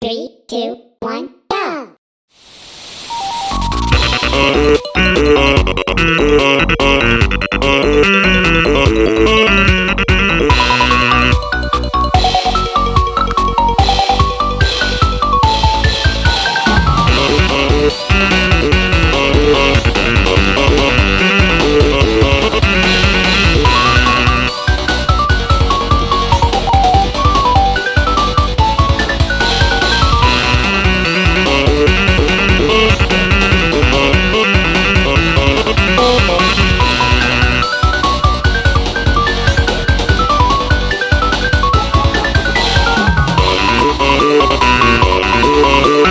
Three, two, one, go!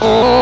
Oh!